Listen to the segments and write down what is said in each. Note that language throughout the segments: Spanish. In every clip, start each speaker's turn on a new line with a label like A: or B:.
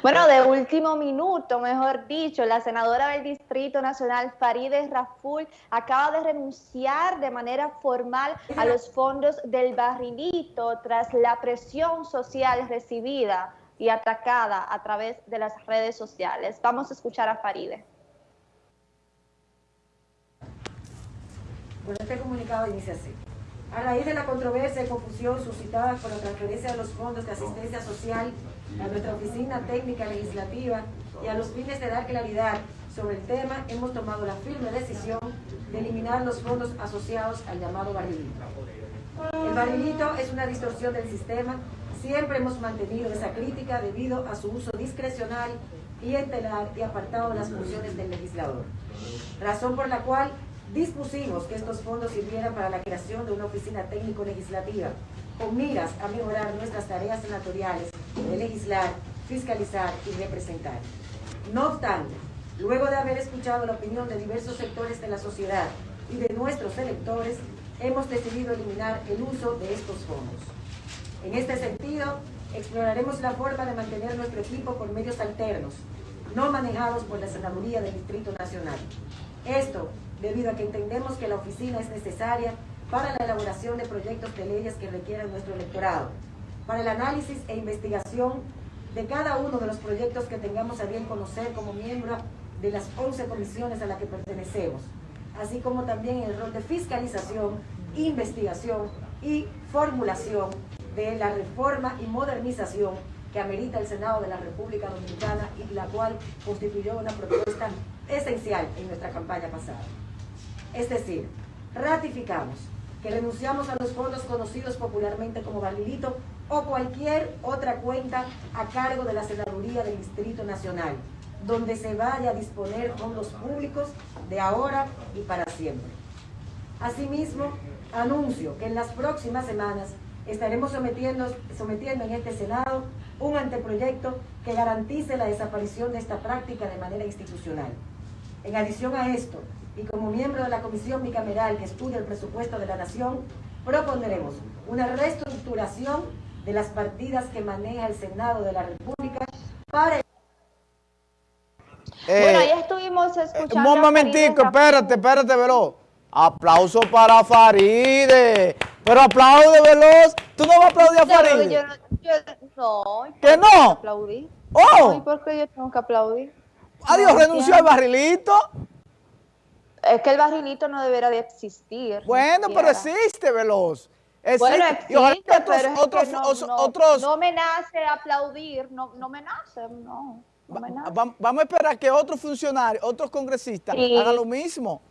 A: Bueno, de último minuto, mejor dicho, la senadora del Distrito Nacional, Farideh Raful, acaba de renunciar de manera formal a los fondos del barrilito tras la presión social recibida y atacada a través de las redes sociales. Vamos a escuchar a Farideh.
B: Bueno, este comunicado dice así. A raíz de la controversia y confusión suscitada por la transferencia de los fondos de asistencia social a nuestra oficina técnica legislativa y a los fines de dar claridad sobre el tema, hemos tomado la firme decisión de eliminar los fondos asociados al llamado barrilito. El barrilito es una distorsión del sistema. Siempre hemos mantenido esa crítica debido a su uso discrecional y entelar y apartado de las funciones del legislador. Razón por la cual dispusimos que estos fondos sirvieran para la creación de una oficina técnico-legislativa con miras a mejorar nuestras tareas senatoriales de legislar, fiscalizar y representar. No obstante, luego de haber escuchado la opinión de diversos sectores de la sociedad y de nuestros electores, hemos decidido eliminar el uso de estos fondos. En este sentido, exploraremos la forma de mantener nuestro equipo por medios alternos, no manejados por la Senaduría del Distrito Nacional. Esto debido a que entendemos que la oficina es necesaria para la elaboración de proyectos de leyes que requieran nuestro electorado, para el análisis e investigación de cada uno de los proyectos que tengamos a bien conocer como miembro de las 11 comisiones a las que pertenecemos, así como también el rol de fiscalización, investigación y formulación de la reforma y modernización que amerita el Senado de la República Dominicana y la cual constituyó una propuesta esencial en nuestra campaña pasada. Es decir, ratificamos que renunciamos a los fondos conocidos popularmente como barrilito o cualquier otra cuenta a cargo de la Senaduría del Distrito Nacional, donde se vaya a disponer fondos públicos de ahora y para siempre. Asimismo, anuncio que en las próximas semanas estaremos sometiendo, sometiendo en este Senado un anteproyecto que garantice la desaparición de esta práctica de manera institucional. En adición a esto, y como miembro de la Comisión Bicameral que estudia el presupuesto de la Nación, propondremos una reestructuración de las partidas que maneja el Senado de la República para...
A: Eh, bueno, ahí estuvimos escuchando...
C: un momentico, espérate, espérate, Veloz. Aplauso para Faride. Pero aplaude, Veloz. ¿Tú no vas a aplaudir a Faride? Yo, yo, no. ¿Que no?
A: Aplaudir. Oh. ¿Y por qué yo tengo que aplaudir?
C: Adiós, renunció al barrilito.
A: Es que el barrilito no debería de existir.
C: Bueno, pero existe, Veloz.
A: Bueno, existe, pero otros, otros, no, me nace aplaudir, no, no me nace, no.
C: vamos a esperar que otros funcionarios, otros congresistas hagan lo mismo.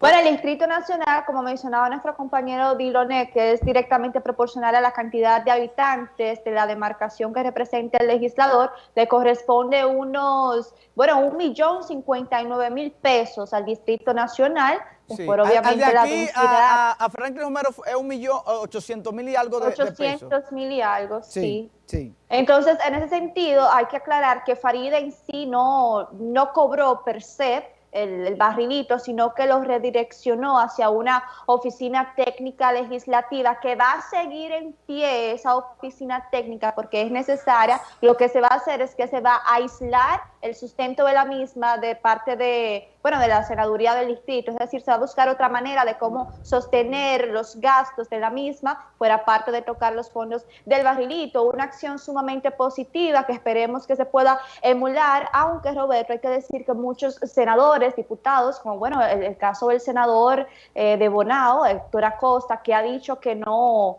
A: Bueno, el Distrito Nacional, como mencionaba nuestro compañero Diloné, que es directamente proporcional a la cantidad de habitantes de la demarcación que representa el legislador, le corresponde unos, bueno, un millón cincuenta y nueve mil pesos al Distrito Nacional,
C: Sí. Por obviamente de aquí a, a, Franklin Romero es un millón ochocientos mil y algo de,
A: Ochocientos mil y algo, sí, sí. Entonces, en ese sentido, hay que aclarar que Farida en sí no, no cobró per se el, barrilito, sino que lo redireccionó hacia una oficina técnica legislativa que va a seguir en pie esa oficina técnica porque es necesaria. Lo que se va a hacer es que se va a aislar el sustento de la misma de parte de, bueno, de la senaduría del distrito, es decir, se va a buscar otra manera de cómo sostener los gastos de la misma, fuera parte de tocar los fondos del barrilito, una acción sumamente positiva que esperemos que se pueda emular, aunque Roberto, hay que decir que muchos senadores, diputados, como bueno, el, caso del senador eh, de Bonao, Héctor Acosta, que ha dicho que no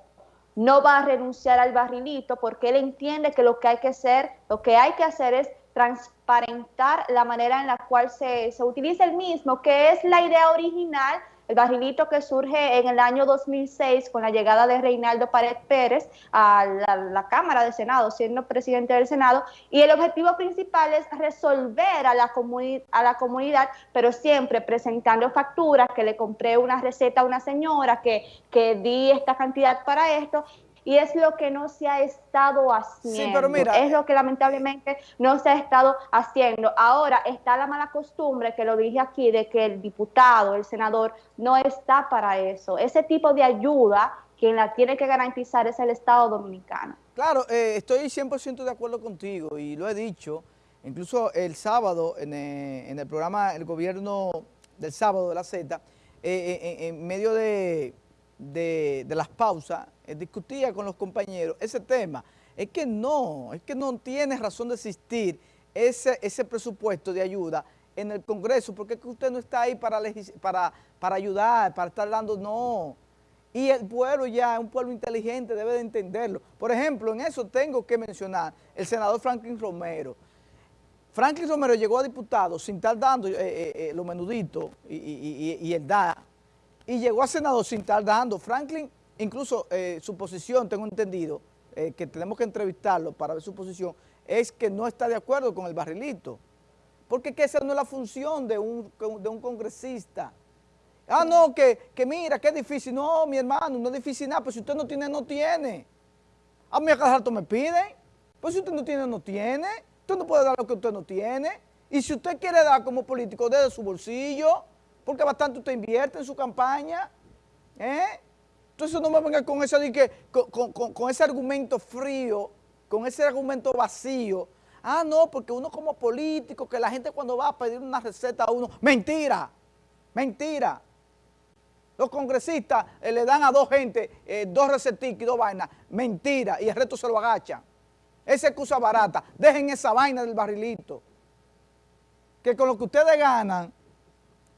A: no va a renunciar al barrilito porque él entiende que lo que hay que hacer, lo que hay que hacer es transparentar la manera en la cual se, se utiliza el mismo, que es la idea original el barrilito que surge en el año 2006 con la llegada de Reinaldo Pared Pérez a la, Cámara de Senado, siendo presidente del Senado, y el objetivo principal es resolver a la, a la comunidad, pero siempre presentando facturas, que le compré una receta a una señora, que, que di esta cantidad para esto, y es lo que no se ha estado haciendo. Sí, pero mira, es lo que lamentablemente no se ha estado haciendo. Ahora está la mala costumbre, que lo dije aquí, de que el diputado, el senador, no está para eso. Ese tipo de ayuda, quien la tiene que garantizar es el Estado Dominicano.
C: Claro, eh, estoy 100% de acuerdo contigo y lo he dicho, incluso el sábado en eh, el, programa El Gobierno del Sábado de la Z, eh, en medio de de, las pausas, eh, discutía con los compañeros ese tema. Es que no, es que no tiene razón de existir ese, ese presupuesto de ayuda en el Congreso, porque es que usted no está ahí para, para, para ayudar, para estar dando, no. Y el pueblo ya, un pueblo inteligente, debe de entenderlo. Por ejemplo, en eso tengo que mencionar el senador Franklin Romero. Franklin Romero llegó a diputado sin estar dando eh, eh, los menuditos y, y, y el DA, y llegó a senador sin estar dando. Franklin, incluso eh, su posición, tengo entendido, eh, que tenemos que entrevistarlo para ver su posición, es que no está de acuerdo con el barrilito. Porque que esa no es la función de un, de un congresista. Ah, no, que, que mira, que difícil. No, mi hermano, no es difícil nada, pues si usted no tiene, no tiene. A mí a cada rato me piden. Pues si usted no tiene, no tiene. Usted no puede dar lo que usted no tiene. Y si usted quiere dar como político desde su bolsillo, porque bastante usted invierte en su campaña, ¿eh? Entonces no me venga con, eso con, ese argumento frío, con ese argumento vacío. Ah, no, porque uno como político, que la gente cuando va a pedir una receta a uno, mentira, mentira. Los congresistas eh, le dan a dos gente eh, dos receticos y dos vainas, mentira, y el resto se lo agachan. Esa excusa barata, dejen esa vaina del barrilito. Que con lo que ustedes ganan,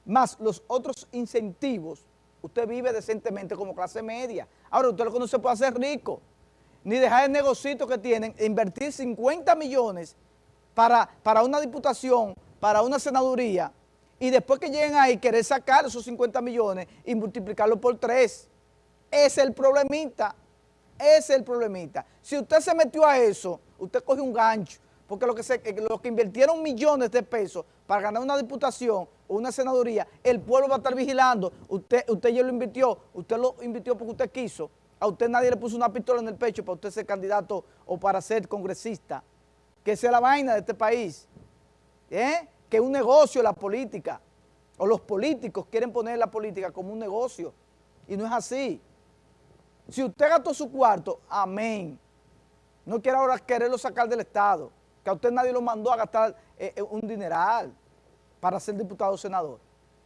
C: más los otros incentivos, usted vive decentemente como clase media. Ahora, usted lo que no se puede hacer rico, ni dejar el negocito que tienen, invertir 50 millones para, para una diputación, para una senaduría, y después que lleguen ahí, querer sacar esos 50 millones y multiplicarlo por tres. Es el problemita, ese es el problemita. Si usted se metió a eso, usted coge un gancho, porque lo que, se, lo que invirtieron millones de pesos para ganar una diputación una senaduría, el pueblo va a estar vigilando. Usted, usted ya lo invirtió, usted lo invirtió porque usted quiso. A usted nadie le puso una pistola en el pecho para usted ser candidato o para ser congresista. Que sea la vaina de este país. ¿Eh? Que es un negocio la política. O los políticos quieren poner la política como un negocio. Y no es así. Si usted gastó su cuarto, amén. No quiere ahora quererlo sacar del Estado. Que a usted nadie lo mandó a gastar eh, eh, un dineral para ser diputado o senador.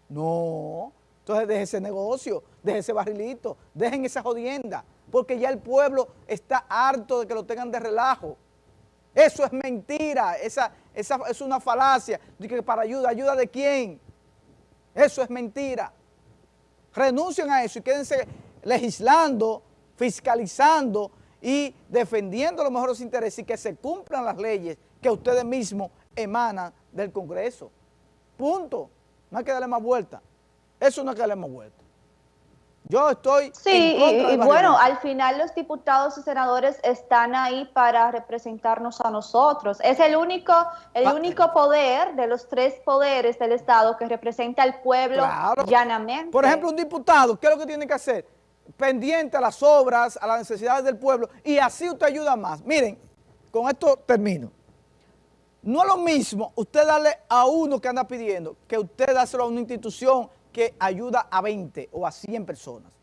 C: No, entonces deje ese negocio, deje ese barrilito, dejen esa jodienda, porque ya el pueblo está harto de que lo tengan de relajo. Eso es mentira, esa, esa es una falacia, que para ayuda, ¿ayuda de quién? Eso es mentira. Renuncien a eso y quédense legislando, fiscalizando y defendiendo los mejores intereses y que se cumplan las leyes que ustedes mismos emana del Congreso. Punto. No hay que darle más vuelta. Eso no hay que darle más vuelta. Yo estoy
A: Sí, y, bueno, al final los diputados y senadores están ahí para representarnos a nosotros. Es el único, el único poder de los tres poderes del Estado que representa al pueblo llanamente.
C: Por ejemplo, un diputado, ¿qué es lo que tiene que hacer? Pendiente a las obras, a las necesidades del pueblo, y así usted ayuda más. Miren, con esto termino. No es lo mismo usted darle a uno que anda pidiendo que usted dárselo a una institución que ayuda a 20 o a 100 personas.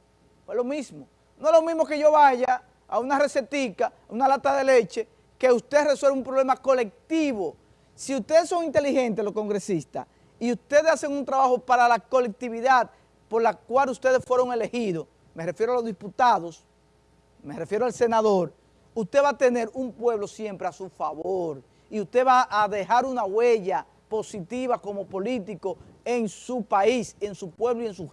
C: Es lo mismo. No es lo mismo que yo vaya a una recetica, una lata de leche, que usted resuelva un problema colectivo. Si ustedes son inteligentes, los congresistas, y ustedes hacen un trabajo para la colectividad por la cual ustedes fueron elegidos, me refiero a los diputados, me refiero al senador, usted va a tener un pueblo siempre a su favor y usted va a dejar una huella positiva como político en su país, en su pueblo y en su